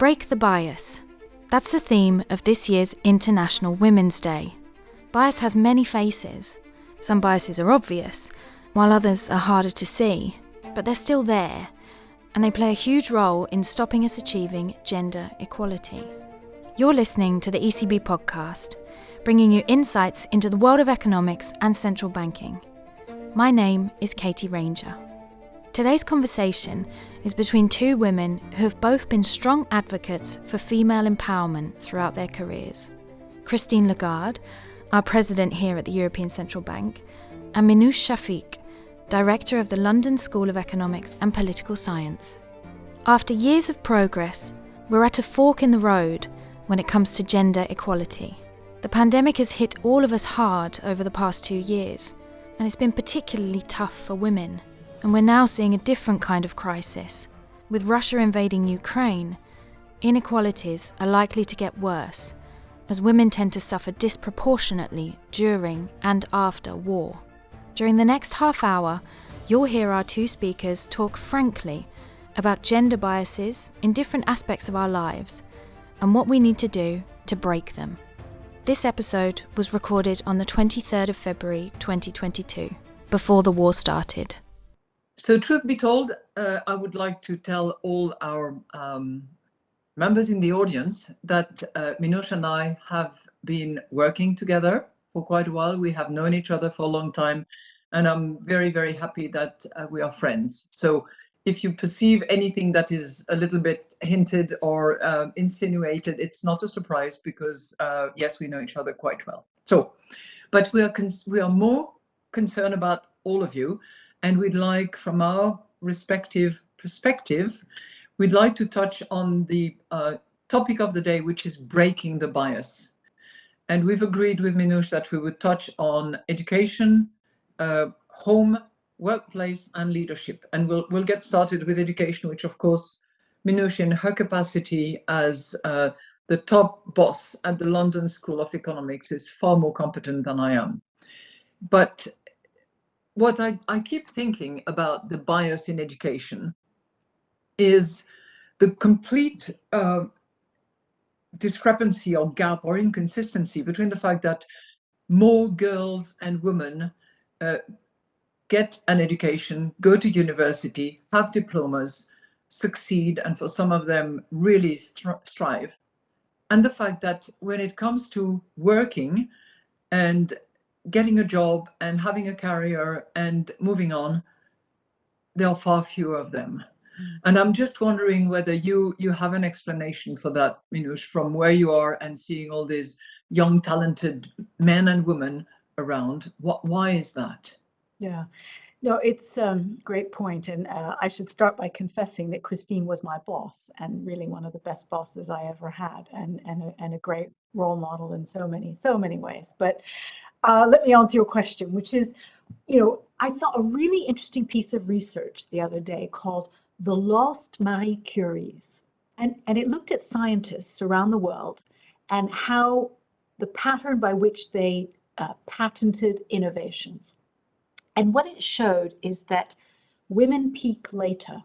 Break the bias. That's the theme of this year's International Women's Day. Bias has many faces. Some biases are obvious, while others are harder to see, but they're still there, and they play a huge role in stopping us achieving gender equality. You're listening to the ECB podcast, bringing you insights into the world of economics and central banking. My name is Katie Ranger. Today's conversation is between two women who have both been strong advocates for female empowerment throughout their careers Christine Lagarde, our president here at the European Central Bank, and Minouche Shafik, director of the London School of Economics and Political Science. After years of progress, we're at a fork in the road when it comes to gender equality. The pandemic has hit all of us hard over the past two years, and it's been particularly tough for women. And we're now seeing a different kind of crisis. With Russia invading Ukraine, inequalities are likely to get worse, as women tend to suffer disproportionately during and after war. During the next half hour, you'll hear our two speakers talk frankly about gender biases in different aspects of our lives and what we need to do to break them. This episode was recorded on the 23rd of February 2022, before the war started. So, truth be told, uh, I would like to tell all our um, members in the audience that uh, and I have been working together for quite a while. We have known each other for a long time, and I'm very, very happy that uh, we are friends. So, if you perceive anything that is a little bit hinted or uh, insinuated, it's not a surprise because uh, yes, we know each other quite well. So, but we are we are more concerned about all of you and we'd like, from our respective perspective, we'd like to touch on the uh, topic of the day, which is breaking the bias. And we've agreed with Minouche that we would touch on education, uh, home, workplace, and leadership. And we'll, we'll get started with education, which of course, Minouche in her capacity as uh, the top boss at the London School of Economics is far more competent than I am. But what I, I keep thinking about the bias in education is the complete uh, discrepancy or gap or inconsistency between the fact that more girls and women uh, get an education, go to university, have diplomas, succeed, and for some of them really strive. And the fact that when it comes to working and getting a job and having a career and moving on, there are far fewer of them. Mm. And I'm just wondering whether you you have an explanation for that, Minouche, from where you are and seeing all these young, talented men and women around. What why is that? Yeah. No, it's a um, great point. And uh, I should start by confessing that Christine was my boss and really one of the best bosses I ever had and, and, a, and a great role model in so many, so many ways. But uh, let me answer your question, which is, you know, I saw a really interesting piece of research the other day called The Lost Marie Curies. And, and it looked at scientists around the world and how the pattern by which they uh, patented innovations. And what it showed is that women peak later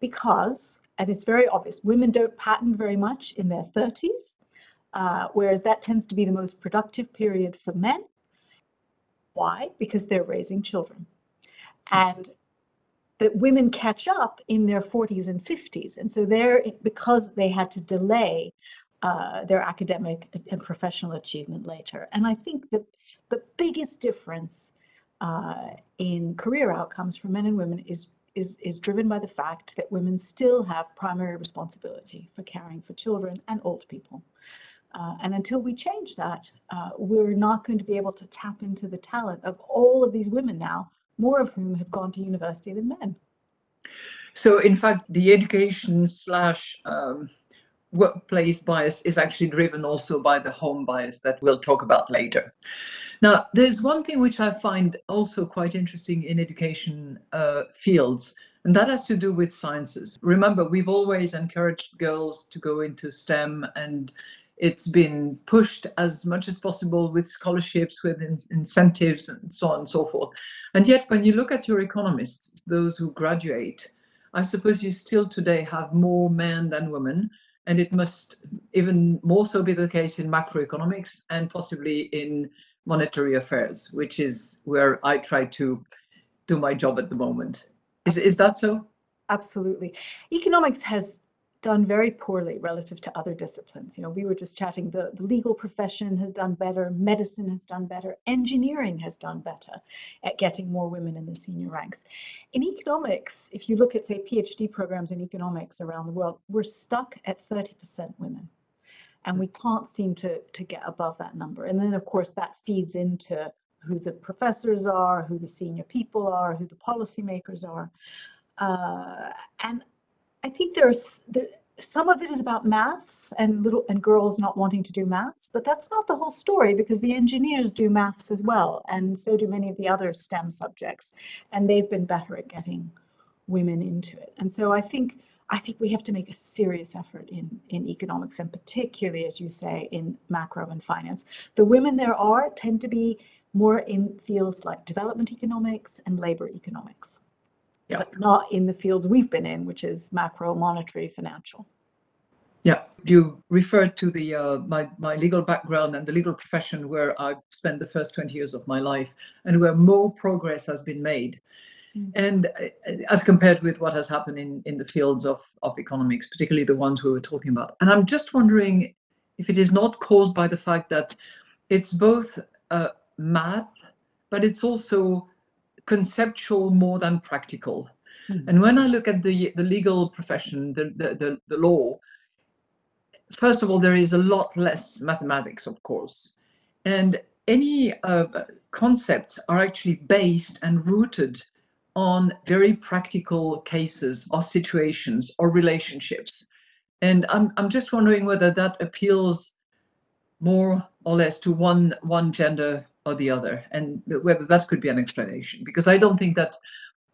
because, and it's very obvious, women don't patent very much in their 30s uh, whereas that tends to be the most productive period for men. Why? Because they're raising children. And that women catch up in their 40s and 50s. And so they're, because they had to delay uh, their academic and professional achievement later. And I think that the biggest difference uh, in career outcomes for men and women is, is, is driven by the fact that women still have primary responsibility for caring for children and old people. Uh, and until we change that, uh, we're not going to be able to tap into the talent of all of these women now, more of whom have gone to university than men. So, in fact, the education slash um, workplace bias is actually driven also by the home bias that we'll talk about later. Now, there's one thing which I find also quite interesting in education uh, fields, and that has to do with sciences. Remember, we've always encouraged girls to go into STEM and it's been pushed as much as possible with scholarships, with in incentives, and so on and so forth. And yet, when you look at your economists, those who graduate, I suppose you still today have more men than women. And it must even more so be the case in macroeconomics and possibly in monetary affairs, which is where I try to do my job at the moment. Is, is that so? Absolutely. Economics has done very poorly relative to other disciplines. You know, we were just chatting, the, the legal profession has done better, medicine has done better, engineering has done better at getting more women in the senior ranks. In economics, if you look at, say, PhD programs in economics around the world, we're stuck at 30% women. And we can't seem to, to get above that number. And then, of course, that feeds into who the professors are, who the senior people are, who the policymakers are. Uh, and I think there's there, some of it is about maths and little and girls not wanting to do maths, but that's not the whole story because the engineers do maths as well, and so do many of the other STEM subjects, and they've been better at getting women into it. And so I think I think we have to make a serious effort in in economics and particularly, as you say, in macro and finance. The women there are tend to be more in fields like development economics and labor economics yeah. but not in the fields we've been in, which is macro, monetary, financial. Yeah, you referred to the uh, my my legal background and the legal profession where I spent the first 20 years of my life and where more progress has been made. Mm. And uh, as compared with what has happened in, in the fields of, of economics, particularly the ones we were talking about. And I'm just wondering if it is not caused by the fact that it's both uh, math, but it's also conceptual more than practical. Mm. And when I look at the, the legal profession, the, the, the, the law, first of all, there is a lot less mathematics, of course. And any uh, concepts are actually based and rooted on very practical cases or situations or relationships. And I'm, I'm just wondering whether that appeals more or less to one, one gender or the other, and whether that could be an explanation. Because I don't think that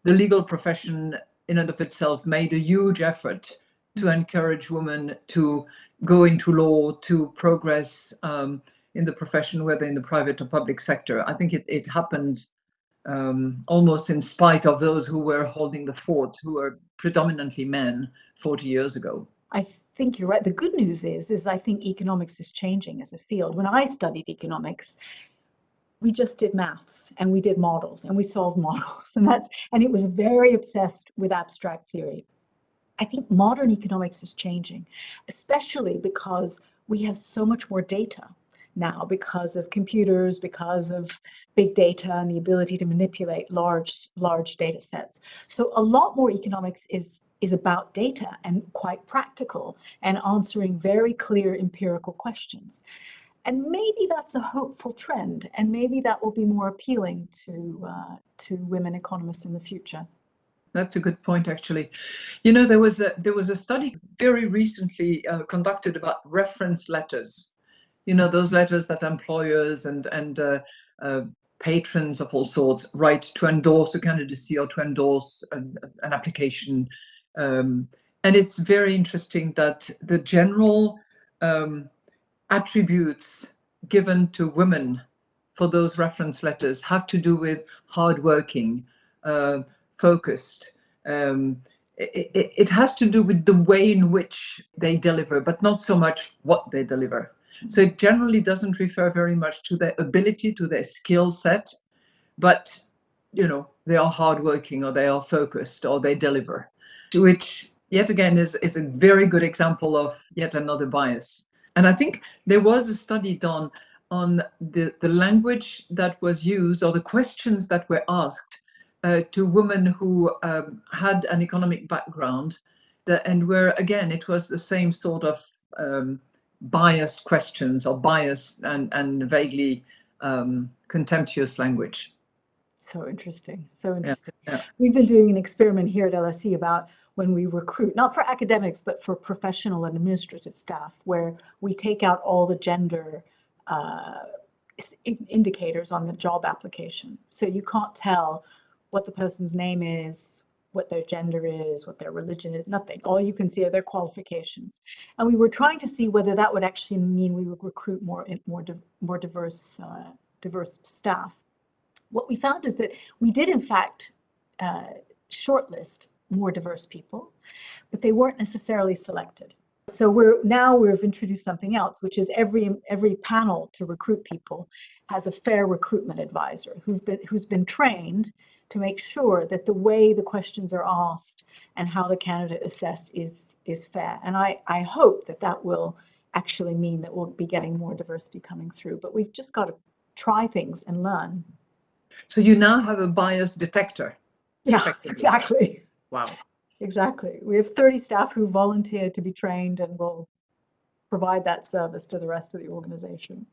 the legal profession in and of itself made a huge effort to mm. encourage women to go into law, to progress um, in the profession, whether in the private or public sector. I think it, it happened um, almost in spite of those who were holding the fort, who were predominantly men 40 years ago. I think you're right. The good news is, is I think economics is changing as a field. When I studied economics, we just did maths and we did models and we solved models and that's and it was very obsessed with abstract theory. I think modern economics is changing especially because we have so much more data now because of computers because of big data and the ability to manipulate large large data sets. So a lot more economics is is about data and quite practical and answering very clear empirical questions and maybe that's a hopeful trend, and maybe that will be more appealing to uh, to women economists in the future. That's a good point, actually. You know, there was a there was a study very recently uh, conducted about reference letters. You know, those letters that employers and and uh, uh patrons of all sorts write to endorse a candidacy or to endorse an, an application. Um, and it's very interesting that the general um, attributes given to women for those reference letters have to do with hardworking, uh, focused. Um, it, it, it, has to do with the way in which they deliver, but not so much what they deliver. So it generally doesn't refer very much to their ability, to their skill set, but you know, they are hardworking or they are focused or they deliver, which yet again is, is a very good example of yet another bias. And I think there was a study done on the, the language that was used or the questions that were asked uh, to women who um, had an economic background that, and where again it was the same sort of um, biased questions or biased and, and vaguely um, contemptuous language. So interesting. So interesting. Yeah, yeah. We've been doing an experiment here at LSE about when we recruit, not for academics, but for professional and administrative staff, where we take out all the gender uh, indicators on the job application. So you can't tell what the person's name is, what their gender is, what their religion is, nothing. All you can see are their qualifications. And we were trying to see whether that would actually mean we would recruit more more more diverse uh, diverse staff. What we found is that we did in fact uh, shortlist more diverse people, but they weren't necessarily selected. so we're now we've introduced something else, which is every every panel to recruit people has a fair recruitment advisor who's been who's been trained to make sure that the way the questions are asked and how the candidate assessed is is fair. And I I hope that that will actually mean that we'll be getting more diversity coming through. But we've just got to try things and learn. So you now have a bias detector. Yeah, exactly. Wow. Exactly. We have 30 staff who volunteer to be trained and will provide that service to the rest of the organization.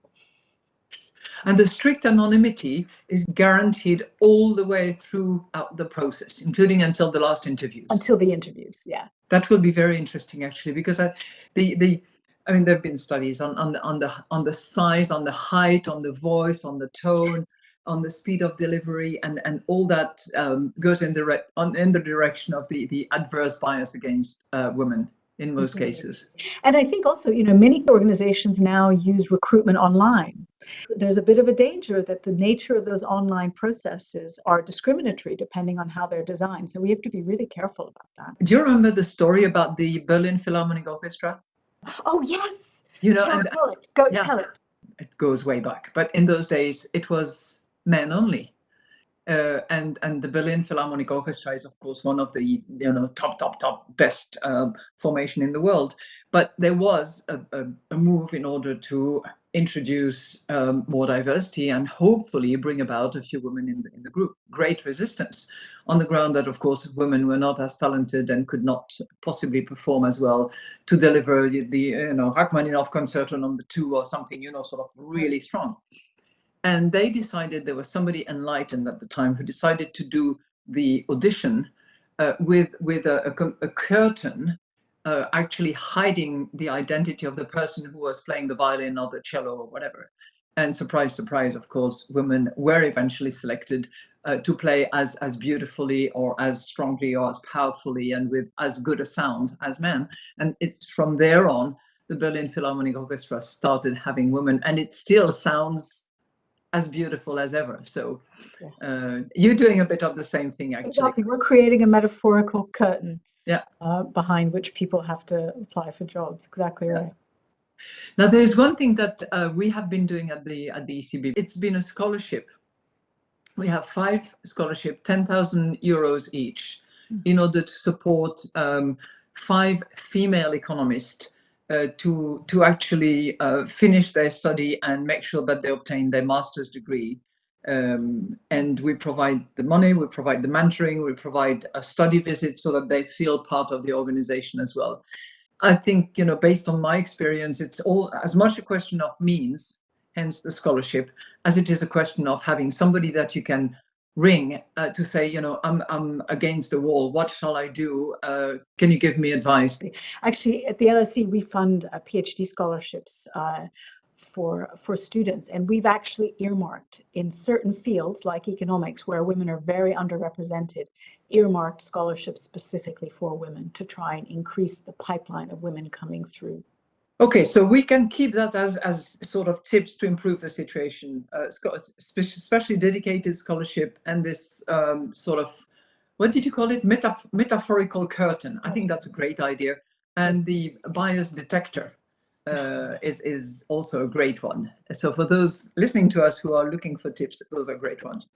And the strict anonymity is guaranteed all the way throughout the process, including until the last interviews. Until the interviews, yeah. That will be very interesting, actually, because I, the the I mean, there have been studies on on the on the on the size, on the height, on the voice, on the tone, on the speed of delivery, and and all that um, goes in the on in the direction of the the adverse bias against uh, women in most mm -hmm. cases. And I think also, you know, many organizations now use recruitment online. So there's a bit of a danger that the nature of those online processes are discriminatory depending on how they're designed. So we have to be really careful about that. Do you remember the story about the Berlin Philharmonic Orchestra? Oh, yes. You know, tell, and, tell it. Go yeah, tell it. It goes way back. But in those days, it was men only. Uh, and and the Berlin Philharmonic Orchestra is of course one of the you know top top top best um, formation in the world. But there was a, a, a move in order to introduce um, more diversity and hopefully bring about a few women in the, in the group. Great resistance on the ground that, of course, women were not as talented and could not possibly perform as well to deliver the, the you know, Rachmaninoff Concerto number two or something, you know, sort of really strong. And they decided there was somebody enlightened at the time who decided to do the audition uh, with with a, a, a curtain uh, actually hiding the identity of the person who was playing the violin or the cello or whatever. And surprise, surprise, of course, women were eventually selected uh, to play as, as beautifully or as strongly or as powerfully and with as good a sound as men. And it's from there on, the Berlin Philharmonic Orchestra started having women and it still sounds as beautiful as ever. So uh, you're doing a bit of the same thing, actually. Exactly. We're creating a metaphorical curtain yeah. Uh, behind which people have to apply for jobs. Exactly right. Now, there's one thing that uh, we have been doing at the at the ECB. It's been a scholarship. We have five scholarship, 10,000 euros each, mm. in order to support um, five female economists uh, to to actually uh, finish their study and make sure that they obtain their master's degree um, and we provide the money, we provide the mentoring, we provide a study visit so that they feel part of the organization as well. I think, you know, based on my experience, it's all as much a question of means, hence the scholarship, as it is a question of having somebody that you can ring uh, to say, you know, I'm, I'm against the wall. What shall I do? Uh, can you give me advice? Actually, at the LSE, we fund uh, PhD scholarships uh, for for students and we've actually earmarked in certain fields like economics where women are very underrepresented earmarked scholarships specifically for women to try and increase the pipeline of women coming through okay so we can keep that as as sort of tips to improve the situation uh, especially dedicated scholarship and this um, sort of what did you call it Meta metaphorical curtain i think that's a great idea and the bias detector uh, is is also a great one. So for those listening to us who are looking for tips, those are great ones.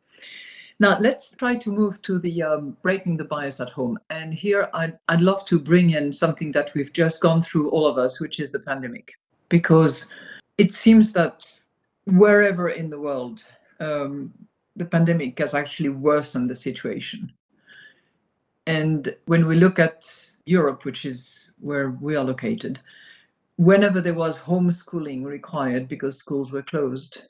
Now let's try to move to the um, breaking the bias at home. And here I'd, I'd love to bring in something that we've just gone through, all of us, which is the pandemic, because it seems that wherever in the world, um, the pandemic has actually worsened the situation. And when we look at Europe, which is where we are located, whenever there was homeschooling required because schools were closed,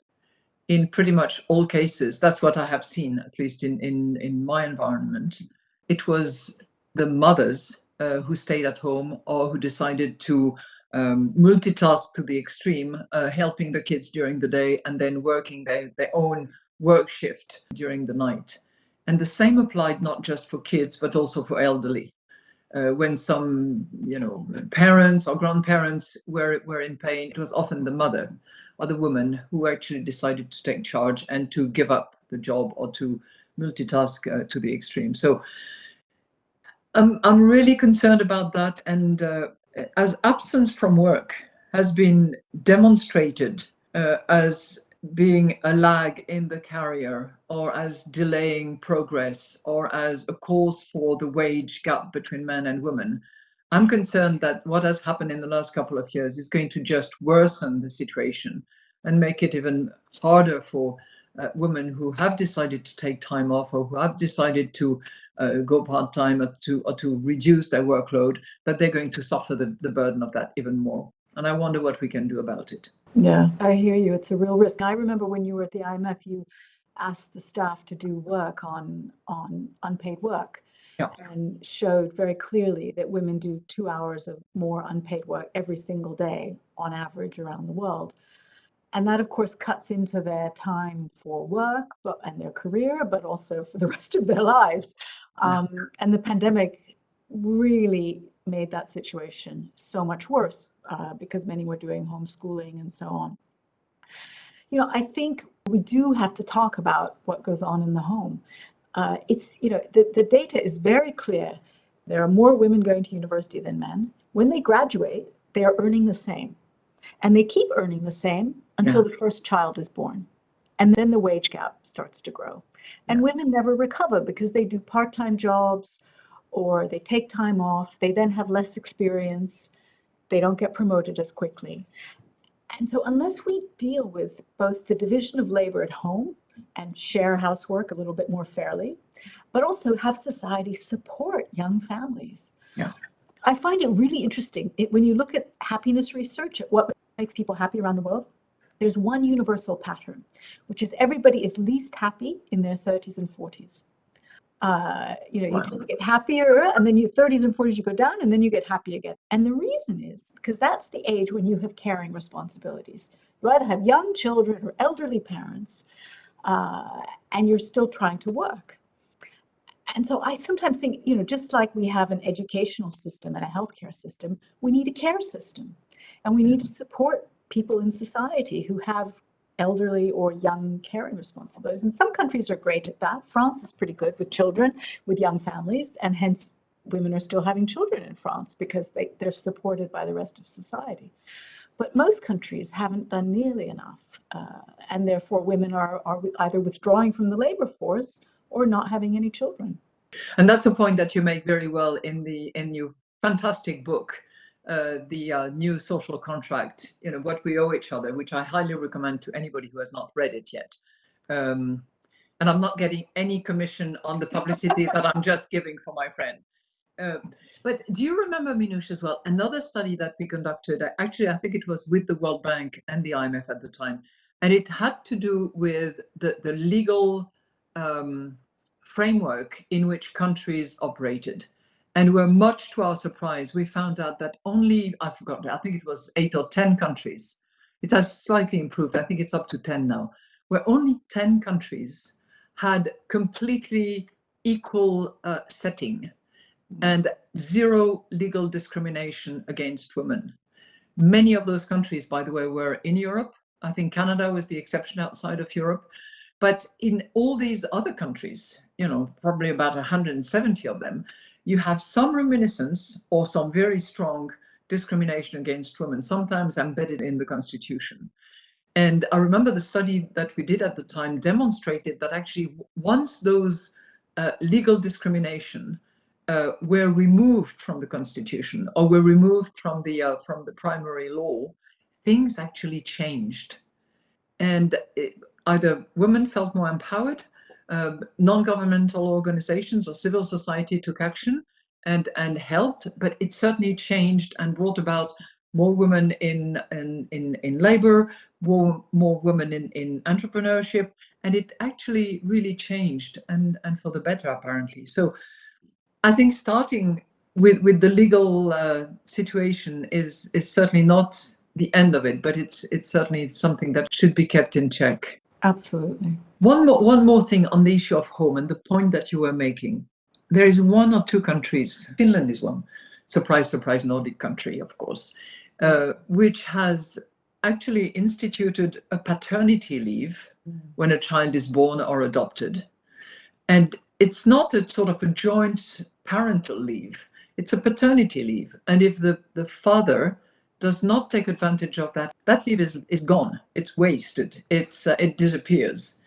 in pretty much all cases, that's what I have seen, at least in, in, in my environment, it was the mothers uh, who stayed at home or who decided to um, multitask to the extreme, uh, helping the kids during the day and then working their, their own work shift during the night. And the same applied not just for kids, but also for elderly uh, when some, you know, parents or grandparents were, were in pain, it was often the mother or the woman who actually decided to take charge and to give up the job or to multitask uh, to the extreme. So um, I'm really concerned about that. And uh, as absence from work has been demonstrated uh, as being a lag in the career or as delaying progress or as a cause for the wage gap between men and women. I'm concerned that what has happened in the last couple of years is going to just worsen the situation and make it even harder for uh, women who have decided to take time off or who have decided to uh, go part-time or to, or to reduce their workload, that they're going to suffer the, the burden of that even more. And I wonder what we can do about it. Yeah, I hear you. It's a real risk. I remember when you were at the IMF, you asked the staff to do work on on unpaid work yeah. and showed very clearly that women do two hours of more unpaid work every single day on average around the world. And that, of course, cuts into their time for work but, and their career, but also for the rest of their lives. Um, yeah. And the pandemic really made that situation so much worse uh, because many were doing homeschooling and so on. You know, I think we do have to talk about what goes on in the home. Uh, it's, you know, the, the data is very clear. There are more women going to university than men. When they graduate, they are earning the same. And they keep earning the same until yeah. the first child is born. And then the wage gap starts to grow. And yeah. women never recover because they do part-time jobs or they take time off. They then have less experience they don't get promoted as quickly. And so unless we deal with both the division of labor at home and share housework a little bit more fairly, but also have society support young families. Yeah. I find it really interesting it, when you look at happiness research, at what makes people happy around the world, there's one universal pattern, which is everybody is least happy in their 30s and 40s uh, you know, you tend to get happier and then your 30s and 40s you go down and then you get happy again. And the reason is because that's the age when you have caring responsibilities. You either have young children or elderly parents uh, and you're still trying to work. And so I sometimes think, you know, just like we have an educational system and a healthcare system, we need a care system. And we need to support people in society who have elderly or young caring responsibilities. And some countries are great at that. France is pretty good with children, with young families, and hence women are still having children in France because they, they're supported by the rest of society. But most countries haven't done nearly enough. Uh, and therefore women are, are either withdrawing from the labor force or not having any children. And that's a point that you make very well in the in your fantastic book, uh, the uh, new social contract, you know, what we owe each other, which I highly recommend to anybody who has not read it yet. Um, and I'm not getting any commission on the publicity that I'm just giving for my friend. Uh, but do you remember, Minouche, as well, another study that we conducted, actually, I think it was with the World Bank and the IMF at the time, and it had to do with the, the legal um, framework in which countries operated. And we're much to our surprise, we found out that only, I forgot, I think it was eight or 10 countries. It has slightly improved. I think it's up to 10 now, where only 10 countries had completely equal uh, setting and zero legal discrimination against women. Many of those countries, by the way, were in Europe. I think Canada was the exception outside of Europe. But in all these other countries, you know, probably about 170 of them, you have some reminiscence or some very strong discrimination against women, sometimes embedded in the constitution. And I remember the study that we did at the time demonstrated that actually once those uh, legal discrimination uh, were removed from the constitution or were removed from the uh, from the primary law, things actually changed. And it, either women felt more empowered uh, non-governmental organizations or civil society took action and, and helped, but it certainly changed and brought about more women in, in, in, in labor, more, more women in, in entrepreneurship, and it actually really changed and, and for the better apparently. So I think starting with, with the legal uh, situation is, is certainly not the end of it, but it's, it's certainly something that should be kept in check. Absolutely. One more, one more thing on the issue of home and the point that you were making. There is one or two countries, Finland is one, surprise, surprise, Nordic country, of course, uh, which has actually instituted a paternity leave mm. when a child is born or adopted. And it's not a sort of a joint parental leave. it's a paternity leave. And if the, the father does not take advantage of that, that leave is, is gone. It's wasted. It's, uh, it disappears.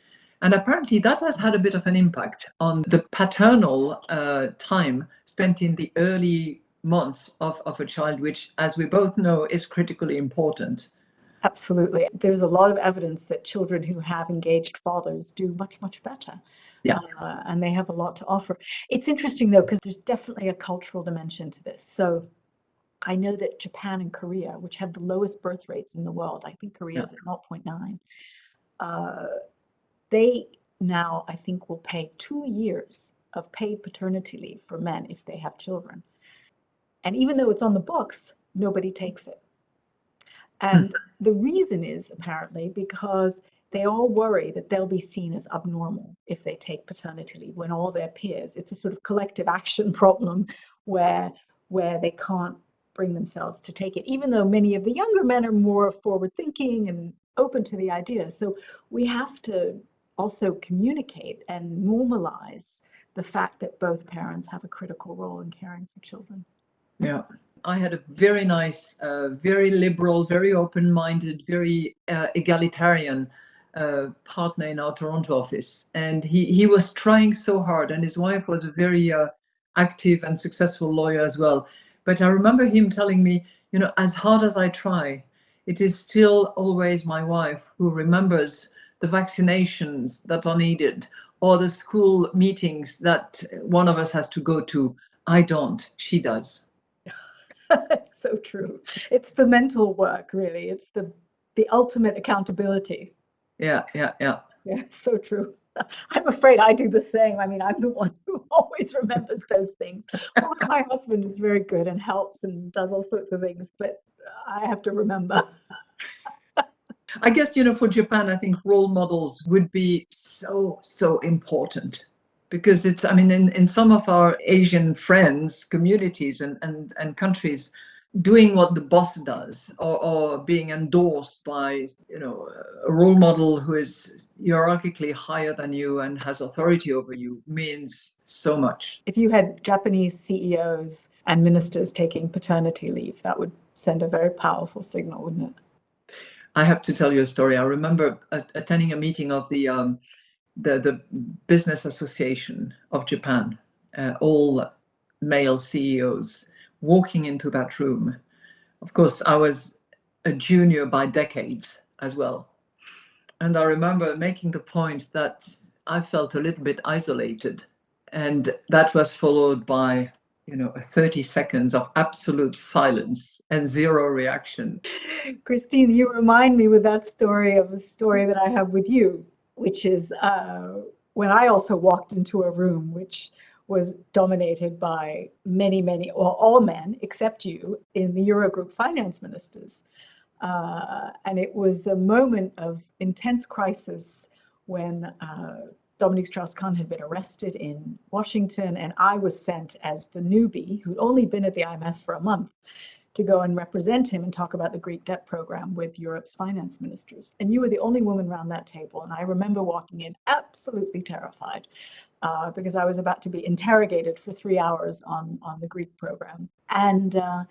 And apparently that has had a bit of an impact on the paternal uh, time spent in the early months of, of a child, which, as we both know, is critically important. Absolutely. There's a lot of evidence that children who have engaged fathers do much, much better. Yeah. Uh, and they have a lot to offer. It's interesting, though, because there's definitely a cultural dimension to this. So I know that Japan and Korea, which have the lowest birth rates in the world, I think Korea is Yeah. at 0.9, uh, they now, I think, will pay two years of paid paternity leave for men if they have children. And even though it's on the books, nobody takes it. And the reason is apparently because they all worry that they'll be seen as abnormal if they take paternity leave when all their peers, it's a sort of collective action problem where where they can't bring themselves to take it, even though many of the younger men are more forward thinking and open to the idea. So we have to also communicate and normalize the fact that both parents have a critical role in caring for children. Yeah. I had a very nice, uh, very liberal, very open minded, very uh, egalitarian partner in our Toronto office. And he, he was trying so hard, and his wife was a very uh, active and successful lawyer as well. But I remember him telling me, you know, as hard as I try, it is still always my wife who remembers the vaccinations that are needed or the school meetings that one of us has to go to. I don't, she does. So true. It's the mental work, really. It's the the ultimate accountability. Yeah, yeah, yeah. Yeah, so true. I'm afraid I do the same. I mean, I'm the one who always remembers those things. Although my husband is very good and helps and does all sorts of things, but I have to remember. I guess, you know, for Japan, I think role models would be so, so important because it's, I mean, in, in some of our Asian friends, communities and, and, and countries, doing what the boss does or, or being endorsed by, you know, a role model who is hierarchically higher than you and has authority over you means so much. If you had Japanese CEOs and ministers taking paternity leave, that would send a very powerful signal, wouldn't it? I have to tell you a story. I remember attending a meeting of the um, the the Business Association of Japan, uh, all male CEOs walking into that room. Of course, I was a junior by decades as well, and I remember making the point that I felt a little bit isolated, and that was followed by you know 30 seconds of absolute silence and zero reaction Christine, you remind me with that story of a story that I have with you, which is uh, when I also walked into a room which was dominated by many, many, or all men except you in the Eurogroup finance ministers. Uh, and it was a moment of intense crisis when uh, Dominique Strauss-Kahn had been arrested in Washington, and I was sent as the newbie who'd only been at the IMF for a month to go and represent him and talk about the Greek debt program with Europe's finance ministers. And you were the only woman around that table. And I remember walking in absolutely terrified uh, because I was about to be interrogated for three hours on, on the Greek program. And uh,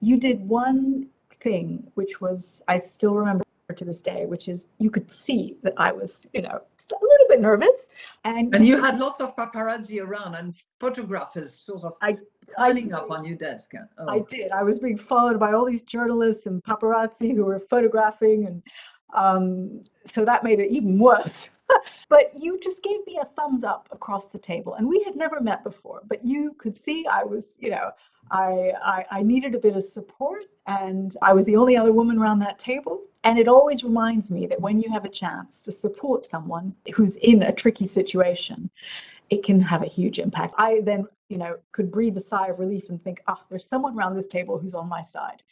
you did one thing, which was, I still remember to this day, which is you could see that I was, you know, a little bit nervous. And, And you had lots of paparazzi around and photographers sort of I- piling up on your desk. Oh. I did. I was being followed by all these journalists and paparazzi who were photographing, and um, so that made it even worse. but you just gave me a thumbs up across the table, and we had never met before. But you could see I was, you know, I, I I needed a bit of support, and I was the only other woman around that table. And it always reminds me that when you have a chance to support someone who's in a tricky situation, it can have a huge impact. I then, you know, could breathe a sigh of relief and think, ah, there's someone around this table who's on my side.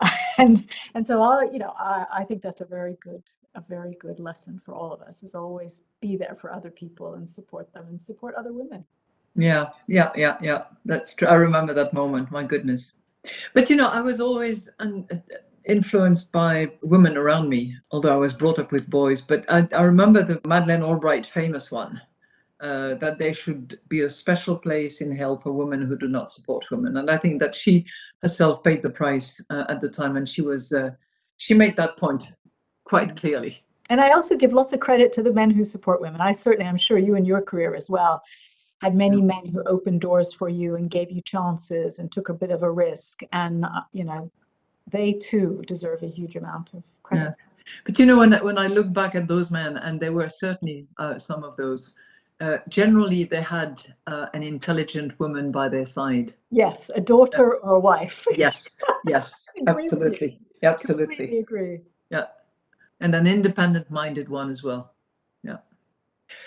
and and so I, you know, I, I think that's a very good, a very good lesson for all of us is always be there for other people and support them and support other women. Yeah, yeah, yeah, yeah. That's true. I remember that moment. My goodness. But you know, I was always un- influenced by women around me, although I was brought up with boys. But I, I remember the Madeleine Albright famous one uh, that there should be a special place in hell for women who do not support women. And I think that she herself paid the price uh, at the time, and she was uh, she made that point quite clearly. And I also give lots of credit to the men who support women. I certainly, I'm sure you in your career as well, had many men who opened doors for you and gave you chances and took a bit of a risk. And, uh, you know, they too deserve a huge amount of credit. Yeah. But you know, when, when I look back at those men, and there were certainly uh, some of those, uh, generally they had uh, an intelligent woman by their side. Yes, a daughter or a wife. yes, yes, absolutely. Absolutely. Completely agree. Yeah. And an independent minded one as well. Yeah.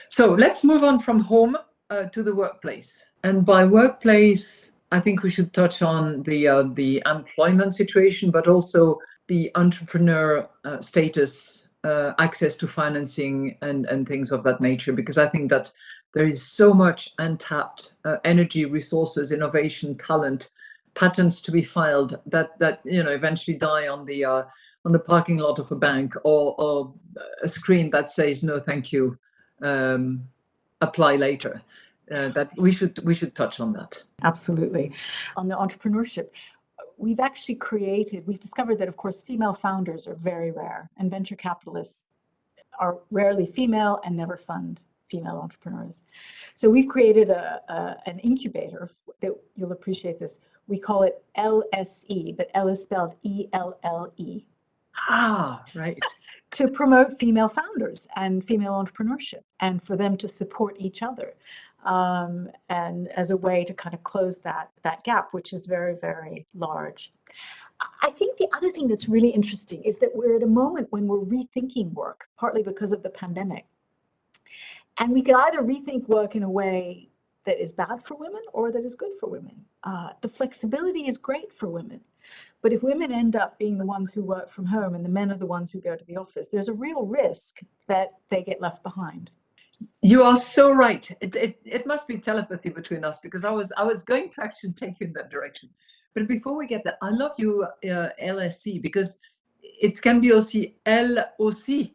So let's move on from home uh, to the workplace. And by workplace, I think we should touch on the uh, the employment situation, but also the entrepreneur uh, status, uh, access to financing, and and things of that nature. Because I think that there is so much untapped uh, energy, resources, innovation, talent, patents to be filed that that you know eventually die on the uh, on the parking lot of a bank or or a screen that says no, thank you, um, apply later uh, that we should we should touch on that. Absolutely. On the entrepreneurship, we've actually created, we've discovered that of course female founders are very rare and venture capitalists are rarely female and never fund female entrepreneurs. So we've created a, a an incubator that you'll appreciate this. We call it LSE, but L is spelled E-L-L-E. Ah, right. to promote female founders and female entrepreneurship and for them to support each other um, and as a way to kind of close that that gap, which is very, very large. I think the other thing that's really interesting is that we're at a moment when we're rethinking work, partly because of the pandemic. And we can either rethink work in a way that is bad for women or that is good for women. Uh, the flexibility is great for women. But if women end up being the ones who work from home and the men are the ones who go to the office, there's a real risk that they get left behind. You are so right. It, it, it must be telepathy between us because I was I was going to actually take you in that direction. But before we get there, I love you uh, LSC because it can be also LOC.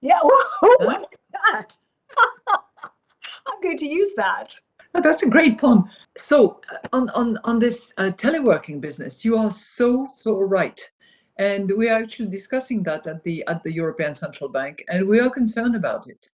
Yeah, oh, huh? that. I'm going to use that. Oh, that's a great pun. So uh, on on on this uh, teleworking business, you are so so right, and we are actually discussing that at the at the European Central Bank, and we are concerned about it.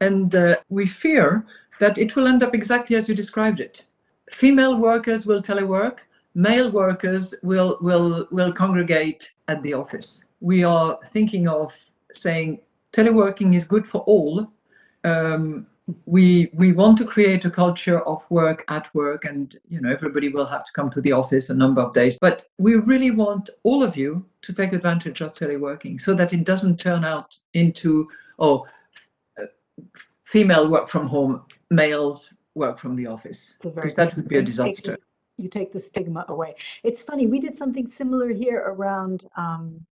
And uh, we fear that it will end up exactly as you described it. Female workers will telework, male workers will, will, will congregate at the office. We are thinking of saying teleworking is good for all. Um, we we want to create a culture of work at work and you know everybody will have to come to the office a number of days but we really want all of you to take advantage of teleworking so that it doesn't turn out into oh female work from home, males work from the office. Because that would be a disaster. You take the stigma away. It's funny, we did something similar here around um,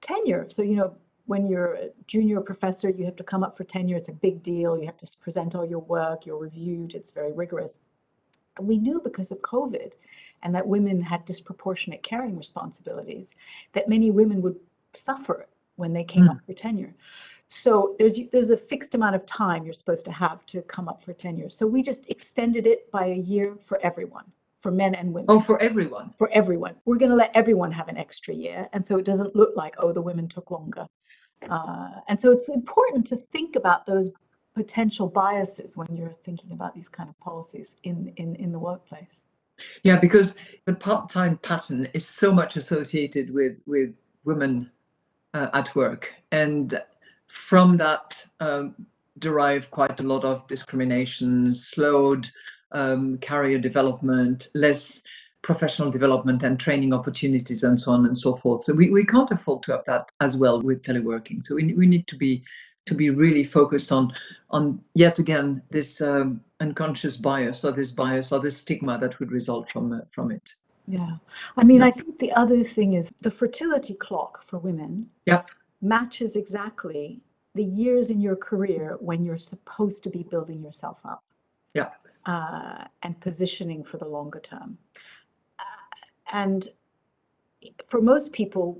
tenure. So, you know, when you're a junior professor, you have to come up for tenure. It's a big deal. You have to present all your work, you're reviewed, it's very rigorous. And we knew because of COVID and that women had disproportionate caring responsibilities, that many women would suffer when they came mm. up for tenure. So there's there's a fixed amount of time you're supposed to have to come up for tenure. So we just extended it by a year for everyone, for men and women. Oh, for everyone. For everyone. We're going to let everyone have an extra year. And so it doesn't look like, oh, the women took longer. Uh, and so it's important to think about those potential biases when you're thinking about these kind of policies in, in, in the workplace. Yeah, because the part-time pattern is so much associated with, with women uh, at work. And from that um, derive quite a lot of discrimination, slowed um, career development, less professional development and training opportunities and so on and so forth. So we, we can't afford to have that as well with teleworking. So we, we need to be to be really focused on on yet again this um, unconscious bias or this bias or this stigma that would result from uh, from it. Yeah, I mean, yeah. I think the other thing is the fertility clock for women. Yeah matches exactly the years in your career when you're supposed to be building yourself up. Yeah. Uh, and positioning for the longer term. And for most people,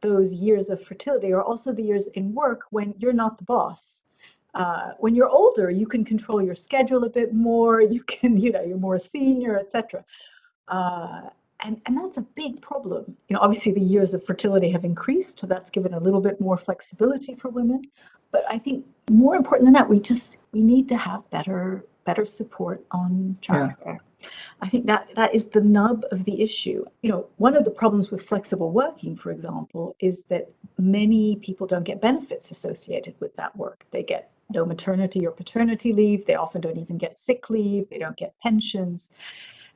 those years of fertility are also the years in work when you're not the boss. Uh, when you're older, you can control your schedule a bit more. You can, you know, you're more senior, etc. Uh, and, and that's a big problem. You know, obviously the years of fertility have increased, so that's given a little bit more flexibility for women. But I think more important than that, we just we need to have better better support on childcare. Yeah. I think that that is the nub of the issue. You know, one of the problems with flexible working, for example, is that many people don't get benefits associated with that work. They get no maternity or paternity leave. They often don't even get sick leave. They don't get pensions.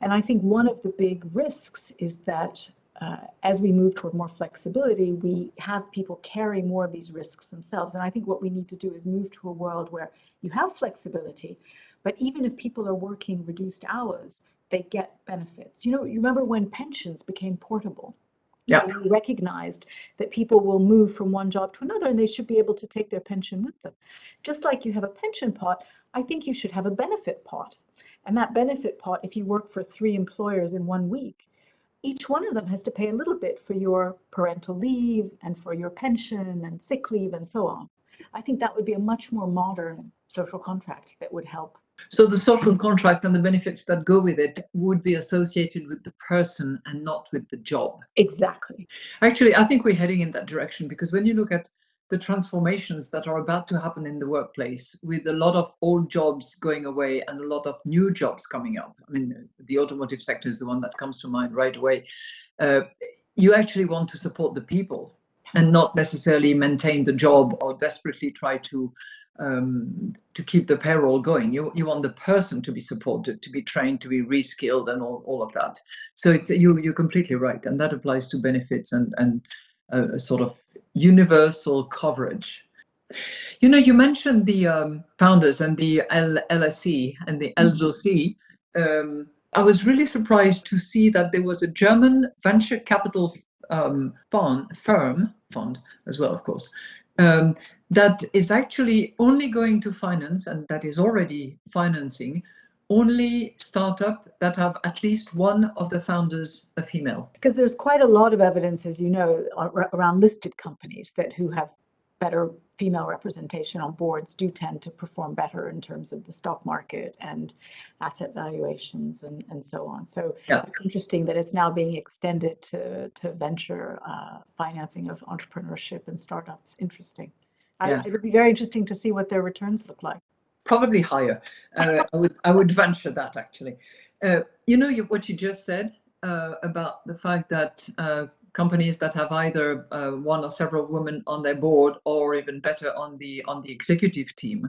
And I think one of the big risks is that uh, as we move toward more flexibility, we have people carry more of these risks themselves. And I think what we need to do is move to a world where you have flexibility, but even if people are working reduced hours, they get benefits. You know, you remember when pensions became portable? Yeah. We recognized that people will move from one job to another and they should be able to take their pension with them. Just like you have a pension pot, I think you should have a benefit pot. And that benefit pot, if you work for three employers in one week, each one of them has to pay a little bit for your parental leave and for your pension and sick leave and so on. I think that would be a much more modern social contract that would help. So the social contract and the benefits that go with it would be associated with the person and not with the job. Exactly. Actually, I think we're heading in that direction because when you look at the transformations that are about to happen in the workplace with a lot of old jobs going away and a lot of new jobs coming up. I mean, the automotive sector is the one that comes to mind right away. Uh, you actually want to support the people and not necessarily maintain the job or desperately try to um, to keep the payroll going. You you want the person to be supported, to be trained, to be reskilled, and all, all of that. So it's you you're completely right, and that applies to benefits and and uh, sort of universal coverage. You know, you mentioned the um, founders and the L LSE and the mm-hmm. LSOC. Um, I was really surprised to see that there was a German venture capital um, fund, firm, fund as well, of course, um, that is actually only going to finance and that is already financing only startup that have at least one of the founders a female? Because there's quite a lot of evidence, as you know, around listed companies that who have better female representation on boards do tend to perform better in terms of the stock market and asset valuations and, and so on. So yeah. it's interesting that it's now being extended to, to venture uh, financing of entrepreneurship and startups. Interesting. Yeah. I, it would be very interesting to see what their returns look like probably higher. Uh, I would I would venture that actually. Uh, you know you, what you just said uh, about the fact that uh, companies that have either uh, one or several women on their board, or even better on the on the executive team.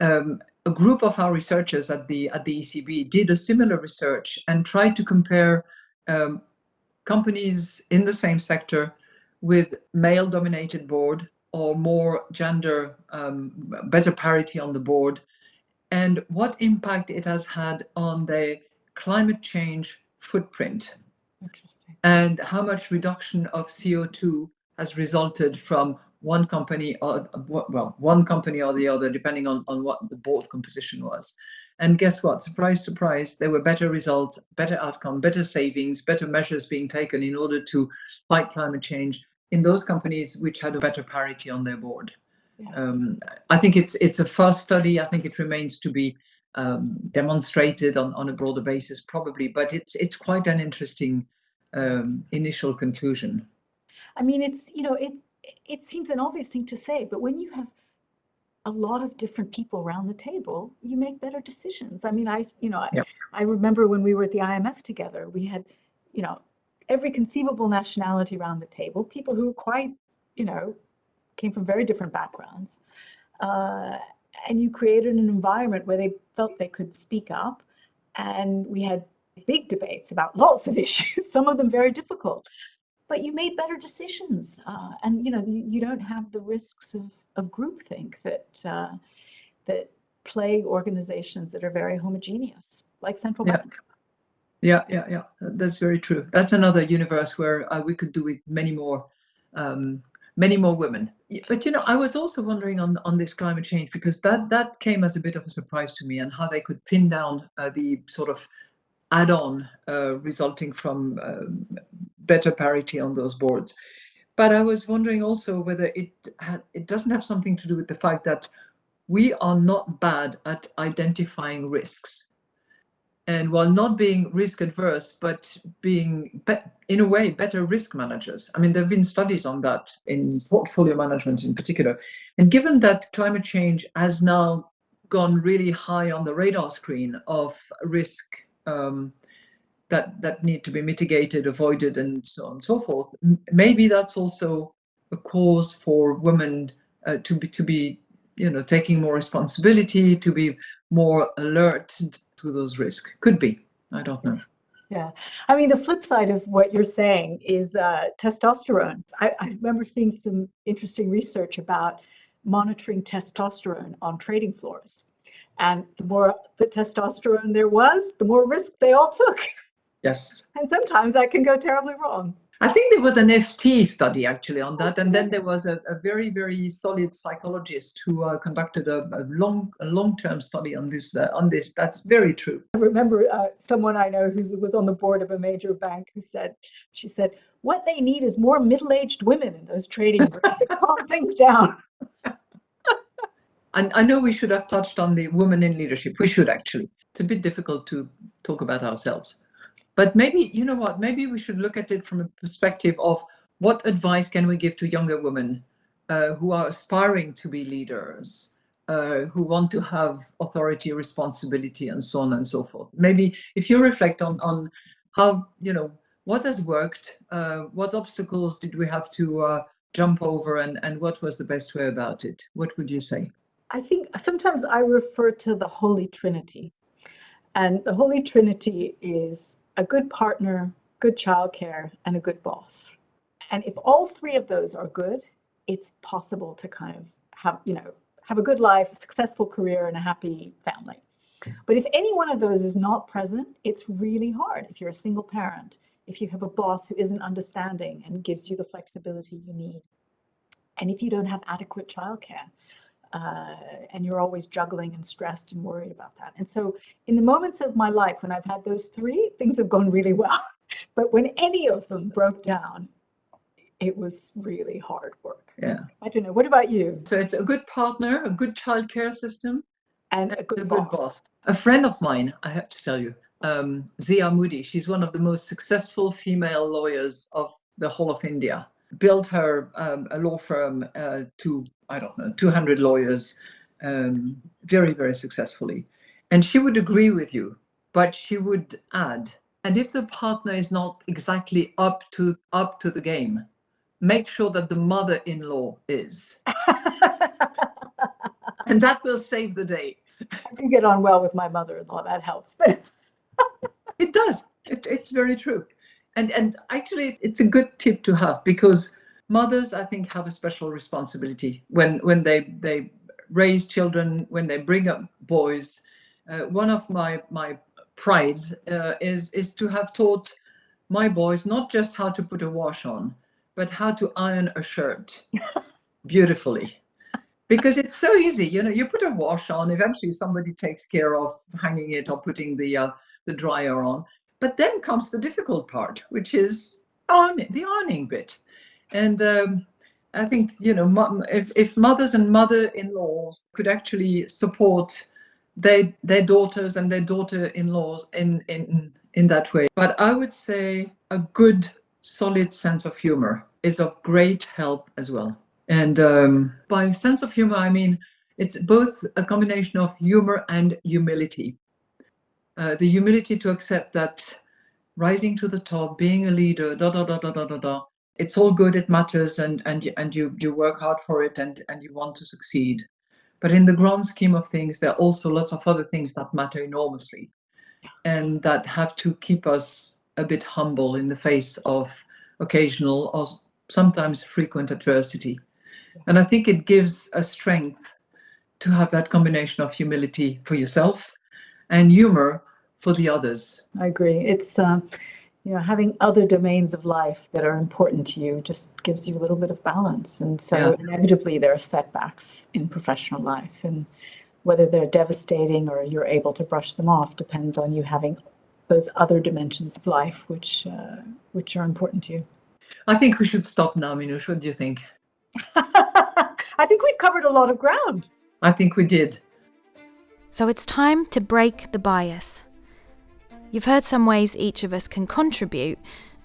Um, a group of our researchers at the at the ECB did a similar research and tried to compare um, companies in the same sector with male-dominated board or more gender, um, better parity on the board, and what impact it has had on the climate change footprint. And how much reduction of CO2 has resulted from one company or well, one company or the other, depending on, on what the board composition was. And guess what? Surprise, surprise, there were better results, better outcome, better savings, better measures being taken in order to fight climate change in those companies which had a better parity on their board. Yeah. Um, I think it's it's a first study. I think it remains to be um, demonstrated on, on a broader basis, probably, but it's it's quite an interesting um, initial conclusion. I mean, it's you know it it seems an obvious thing to say, but when you have a lot of different people around the table, you make better decisions. I mean, I you know. I, I remember when we were at the IMF together, we had you know every conceivable nationality around the table, people who were quite, you know, came from very different backgrounds. Uh, and you created an environment where they felt they could speak up. And we had big debates about lots of issues, some of them very difficult. But you made better decisions. Uh, and, you know, you, you, don't have the risks of, of groupthink that, uh, that plague organizations that are very homogeneous, like central yeah. banks. Yeah, yeah, yeah. That's very true. That's another universe where uh, we could do with many more, um, many more women. But you know, I was also wondering on on this climate change because that that came as a bit of a surprise to me, and how they could pin down uh, the sort of add-on uh, resulting from um, better parity on those boards. But I was wondering also whether it had, it doesn't have something to do with the fact that we are not bad at identifying risks. And while not being risk adverse, but being, in a way, better risk managers. I mean, there have been studies on that in portfolio management in particular. And given that climate change has now gone really high on the radar screen of risk um, that, that need to be mitigated, avoided, and so on and so forth, maybe that's also a cause for women uh, to be to be you know taking more responsibility to be more alert to those risks. Could be. I don't know. Yeah. I mean the flip side of what you're saying is uh, testosterone. I, I remember seeing some interesting research about monitoring testosterone on trading floors. And the more the testosterone there was the more risk they all took. Yes. And sometimes that can go terribly wrong I think there was an FT study actually on that, and then there was a, a very, very solid psychologist who uh, conducted a, a, long, a long-term study on this. Uh, on this, that's very true. I remember uh, someone I know who was on the board of a major bank who said, she said, "What they need is more middle-aged women in those trading groups to calm things down." and I know we should have touched on the women in leadership. We should actually. It's a bit difficult to talk about ourselves. But maybe, you know what, maybe we should look at it from a perspective of what advice can we give to younger women uh, who are aspiring to be leaders, uh, who want to have authority, responsibility, and so on and so forth. Maybe if you reflect on, on how, you know, what has worked, uh, what obstacles did we have to uh, jump over, and, and what was the best way about it? What would you say? I think sometimes I refer to the Holy Trinity. And the Holy Trinity is a good partner, good childcare, and a good boss. And if all three of those are good, it's possible to kind of have, you know, have a good life, a successful career, and a happy family. But if any one of those is not present, it's really hard. If you're a single parent, if you have a boss who isn't understanding and gives you the flexibility you need, and if you don't have adequate childcare, uh, and you're always juggling and stressed and worried about that. And so in the moments of my life when I've had those three, things have gone really well. But when any of them broke down, it was really hard work. Yeah. I don't know. What about you? So it's a good partner, a good childcare system, and a good, a boss. good boss. A friend of mine, I have to tell you, um, Zia Moody, she's one of the most successful female lawyers of the whole of India built her um, a law firm uh, to, I don't know, 200 lawyers um, very, very successfully. And she would agree with you, but she would add, and if the partner is not exactly up to up to the game, make sure that the mother-in-law is. and that will save the day. I do get on well with my mother-in-law, that helps. But it does. It's, it's very true and and actually it's a good tip to have because mothers i think have a special responsibility. When when they they raise children when they bring up boys uh, one of my my prides uh, is is to have taught my boys not just how to put a wash on but how to iron a shirt beautifully. Because it's so easy you know you put a wash on eventually somebody takes care of hanging it or putting the uh, the dryer on. But then comes the difficult part, which is on the ironing bit. And um, I think, you know, if, if mothers and mother-in-laws could actually support their, their daughters and their daughter-in-laws in, in, in that way. But I would say a good, solid sense of humor is of great help as well. And um, by sense of humor, I mean, it's both a combination of humor and humility. Uh, the humility to accept that rising to the top, being a leader, da da da da da da da. It's all good, it matters, and and and you you work hard for it, and and you want to succeed. But in the grand scheme of things, there are also lots of other things that matter enormously, and that have to keep us a bit humble in the face of occasional or sometimes frequent adversity. And I think it gives a strength to have that combination of humility for yourself and humor for the others. I agree. It's, uh, you know, having other domains of life that are important to you just gives you a little bit of balance. And so yeah. inevitably there are setbacks in professional life and whether they're devastating or you're able to brush them off depends on you having those other dimensions of life which uh, which are important to you. I think we should stop now, Minouche. What do you think? I think we've covered a lot of ground. I think we did. So it's time to break the bias. You've heard some ways each of us can contribute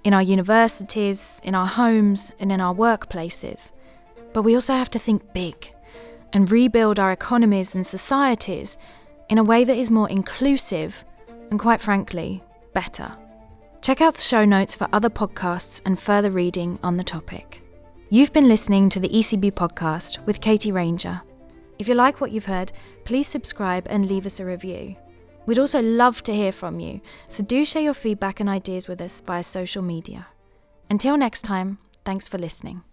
in our universities, in our homes, and in our workplaces. But we also have to think big and rebuild our economies and societies in a way that is more inclusive and, quite frankly, better. Check out the show notes for other podcasts and further reading on the topic. You've been listening to the ECB podcast with Katie Ranger. If you like what you've heard, please subscribe and leave us a review. We'd also love to hear from you, so do share your feedback and ideas with us via social media. Until next time, thanks for listening.